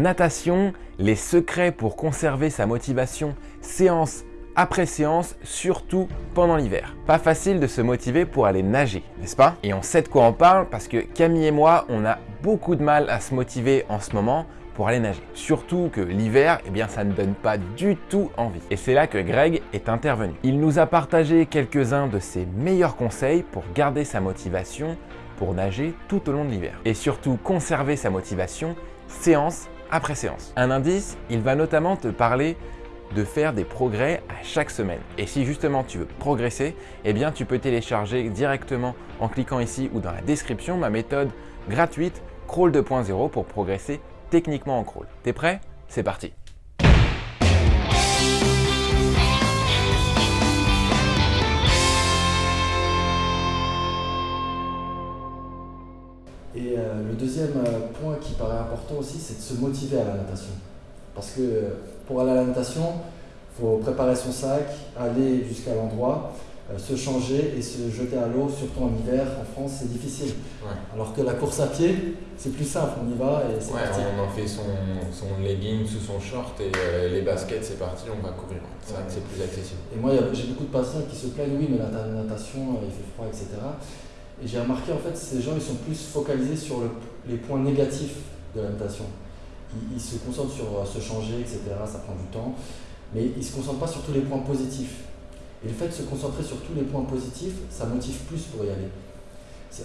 natation, les secrets pour conserver sa motivation séance après séance, surtout pendant l'hiver. Pas facile de se motiver pour aller nager, n'est-ce pas? Et on sait de quoi on parle parce que Camille et moi, on a beaucoup de mal à se motiver en ce moment pour aller nager. Surtout que l'hiver, eh bien, ça ne donne pas du tout envie. Et c'est là que Greg est intervenu. Il nous a partagé quelques-uns de ses meilleurs conseils pour garder sa motivation pour nager tout au long de l'hiver. Et surtout conserver sa motivation séance après séance. Un indice, il va notamment te parler de faire des progrès à chaque semaine. Et si justement tu veux progresser, eh bien tu peux télécharger directement en cliquant ici ou dans la description ma méthode gratuite Crawl 2.0 pour progresser techniquement en crawl. T'es prêt? C'est parti Et euh, le deuxième euh, point qui paraît important aussi, c'est de se motiver à la natation. Parce que euh, pour aller à la natation, il faut préparer son sac, aller jusqu'à l'endroit, euh, se changer et se jeter à l'eau, surtout en hiver, en France, c'est difficile. Alors que la course à pied, c'est plus simple, on y va et c'est parti. On en fait son, son legging sous son short et euh, les baskets, c'est parti, on va courir. C'est vrai que c'est plus accessible. Et moi, j'ai beaucoup de patients qui se plaignent, oui, mais la natation, il fait froid, etc. Et j'ai remarqué, en fait, ces gens, ils sont plus focalisés sur les points négatifs de la natation. Ils, ils se concentrent sur se changer, etc. Ça prend du temps. Mais ils ne se concentrent pas sur tous les points positifs. Et le fait de se concentrer sur tous les points positifs, ça motive plus pour y aller.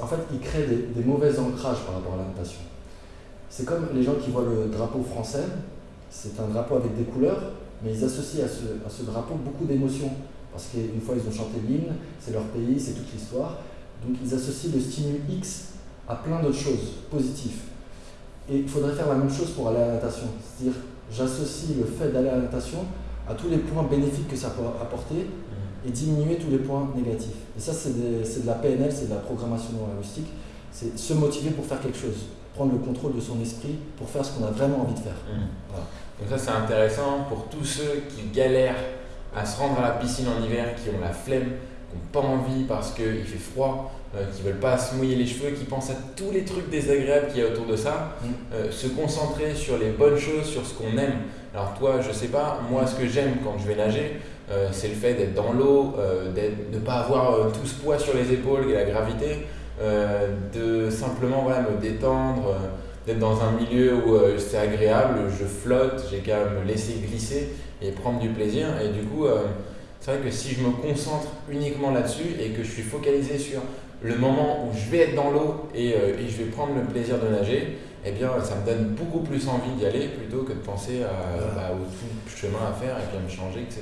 En fait, il crée des, mauvais ancrages par rapport à la. C'est comme les gens qui voient le drapeau français, c'est un drapeau avec des couleurs, mais ils associent à ce, drapeau beaucoup d'émotions. Parce qu'une fois ils ont chanté l'hymne, c'est leur pays, c'est toute l'histoire. Donc ils associent le stimulus X à plein d'autres choses positives. Et il faudrait faire la même chose pour aller à la natation. C'est-à-dire, j'associe le fait d'aller à la natation à tous les points bénéfiques que ça peut apporter et diminuer tous les points négatifs. Et ça, c'est de, la PNL, c'est de la programmation linguistique. C'est se motiver pour faire quelque chose, prendre le contrôle de son esprit pour faire ce qu'on a vraiment envie de faire. Mmh. Donc ça, c'est intéressant pour tous ceux qui galèrent à se rendre à la piscine en hiver, qui ont la flemme, pas envie parce qu'il fait froid, euh, qui ne veulent pas se mouiller les cheveux, qui pensent à tous les trucs désagréables qu'il y a autour de ça, mmh. euh, se concentrer sur les bonnes choses, sur ce qu'on aime. Alors toi, je sais pas, moi ce que j'aime quand je vais nager, euh, c'est le fait d'être dans l'eau, de ne pas avoir tout ce poids sur les épaules et la gravité, de simplement me détendre, d'être dans un milieu où c'est agréable, je flotte, j'ai qu'à me laisser glisser et prendre du plaisir. Et du coup, c'est vrai que si je me concentre uniquement là-dessus et que je suis focalisé sur le moment où je vais être dans l'eau et, je vais prendre le plaisir de nager, eh bien, ça me donne beaucoup plus envie d'y aller plutôt que de penser bah, au tout chemin à faire et puis à me changer, etc.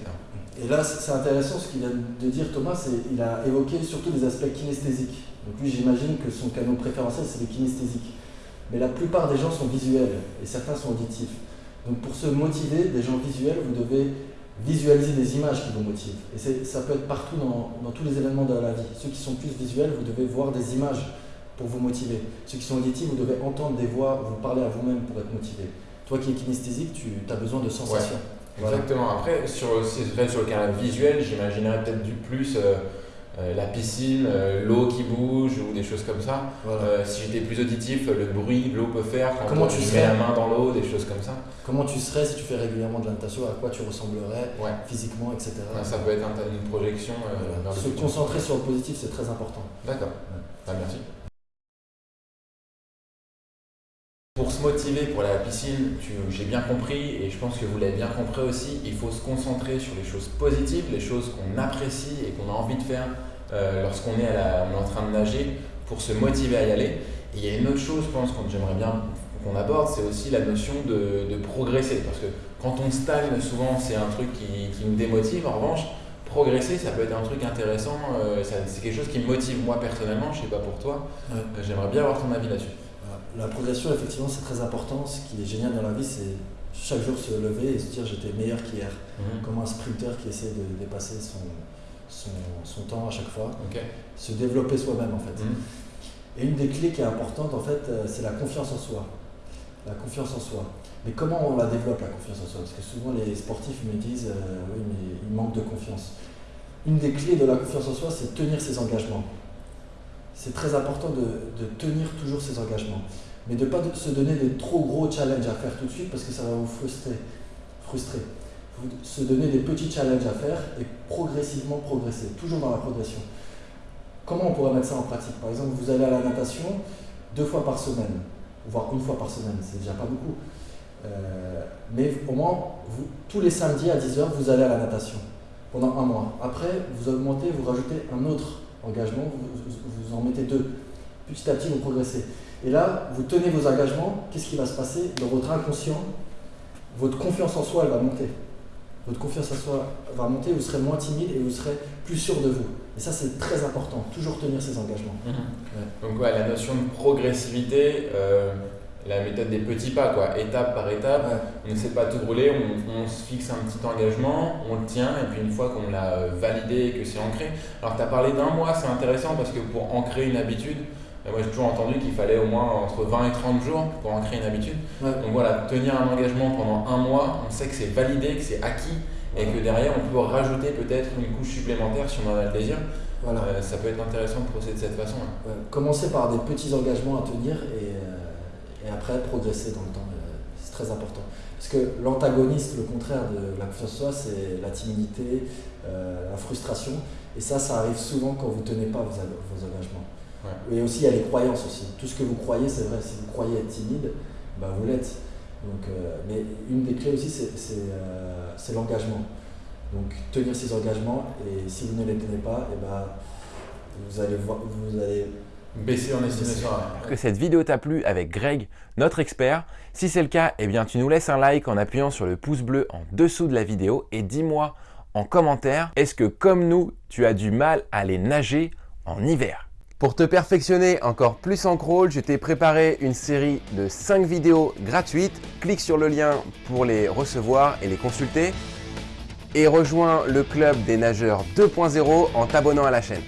Et là, c'est intéressant ce qu'il vient de dire Thomas, c'est il a évoqué surtout des aspects kinesthésiques. Donc lui, j'imagine que son canot préférentiel, c'est le kinesthésique. Mais la plupart des gens sont visuels et certains sont auditifs. Donc pour se motiver, des gens visuels, vous devez visualiser des images qui vous motivent. Et ça peut être partout dans, tous les événements de la vie. Ceux qui sont plus visuels, vous devez voir des images pour vous motiver. Ceux qui sont auditifs, vous devez entendre des voix, vous parler à vous-même pour être motivé. Toi qui es kinesthésique, tu as besoin de sensations. Exactement. Après, sur, sur le canal visuel, j'imaginerais peut-être du plus euh, euh, la piscine, euh, l'eau qui bouge ou des choses comme ça. si j'étais plus auditif, le bruit que l'eau peut faire quand Comment tu mets la main dans l'eau, des choses comme ça. Comment tu serais si tu fais régulièrement de la natation À quoi tu ressemblerais physiquement, etc. ça peut être une projection. Se concentrer sur le positif, c'est très important. D'accord. Bah, merci. Pour se motiver pour la piscine, j'ai bien compris et je pense que vous l'avez bien compris aussi, il faut se concentrer sur les choses positives, les choses qu'on apprécie et qu'on a envie de faire euh, lorsqu'on est, est, en train de nager pour se motiver à y aller. Et il y a une autre chose, je pense, que j'aimerais bien qu'on aborde, c'est aussi la notion de, progresser. Parce que quand on stagne, souvent c'est un truc qui, nous démotive. En revanche, progresser, ça peut être un truc intéressant. Euh, c'est quelque chose qui me motive moi personnellement, je ne sais pas pour toi. Euh, j'aimerais bien avoir ton avis là-dessus la progression, effectivement, c'est très important. Ce qui est génial dans la vie, c'est chaque jour se lever et se dire j'étais meilleur qu'hier. Mhm. Comme un sprinter qui essaie de dépasser son, son, temps à chaque fois. Se développer soi-même, en fait. Mhm. Et une des clés qui est importante, en fait, euh, c'est la confiance en soi. La confiance en soi. Mais comment on la développe, la confiance en soi? Parce que souvent, les sportifs me disent euh, oui, mais il manque de confiance. Une des clés de la confiance en soi, c'est tenir ses engagements c'est très important de, tenir toujours ses engagements. Mais de ne pas se donner des trop gros challenges à faire tout de suite parce que ça va vous frustrer. frustrer. Se donner des petits challenges à faire et progressivement progresser, toujours dans la progression. Comment on pourrait mettre ça en pratique? Par exemple, vous allez à la natation deux fois par semaine, voire une fois par semaine, c'est déjà pas beaucoup. Euh, mais au moins, vous, tous les samedis à 10h, vous allez à la natation pendant un mois. Après, vous augmentez, vous rajoutez un autre engagement, vous, en mettez deux. Petit à petit, vous progressez. Et là, vous tenez vos engagements, qu'est-ce qui va se passer? Dans votre inconscient, votre confiance en soi, elle va monter. Votre confiance en soi va monter, vous serez moins timide et vous serez plus sûr de vous. Et ça, c'est très important, toujours tenir ses engagements. Mhm. Donc, ouais, la notion de progressivité, euh, la méthode des petits pas, quoi, étape par étape. On ne sait pas tout brûler, on, se fixe un petit engagement, on le tient, et puis une fois qu'on l'a euh, validé et que c'est ancré. Alors, tu as parlé d'un mois, c'est intéressant parce que pour ancrer une habitude, euh, moi j'ai toujours entendu qu'il fallait au moins entre 20 et 30 jours pour ancrer une habitude. Donc voilà, tenir un engagement pendant un mois, on sait que c'est validé, que c'est acquis, et que derrière on peut rajouter peut-être une couche supplémentaire si on en a le désir. Voilà. Euh, ça peut être intéressant de procéder de cette façon. Commencer par des petits engagements à tenir et et après progresser dans le temps. Euh, c'est très important. Parce que l'antagoniste, le contraire de la confiance en soi, c'est la timidité, euh, la frustration. Et ça, ça arrive souvent quand vous ne tenez pas vos, engagements. Et aussi, il y a les croyances aussi. Tout ce que vous croyez, c'est vrai. Si vous croyez être timide, bah, vous l'êtes. Donc, euh, mais une des clés aussi, c'est l'engagement. Donc tenir ces engagements, et si vous ne les tenez pas, et bah, vous allez voir, vous allez Baisser en estimation. Que cette vidéo t'a plu avec Greg, notre expert. Si c'est le cas, eh bien tu nous laisses un like en appuyant sur le pouce bleu en dessous de la vidéo et dis-moi en commentaire, est-ce que comme nous, tu as du mal à aller nager en hiver? Pour te perfectionner encore plus en crawl, je t'ai préparé une série de 5 vidéos gratuites. Clique sur le lien pour les recevoir et les consulter. Et rejoins le club des nageurs 2.0 en t'abonnant à la chaîne.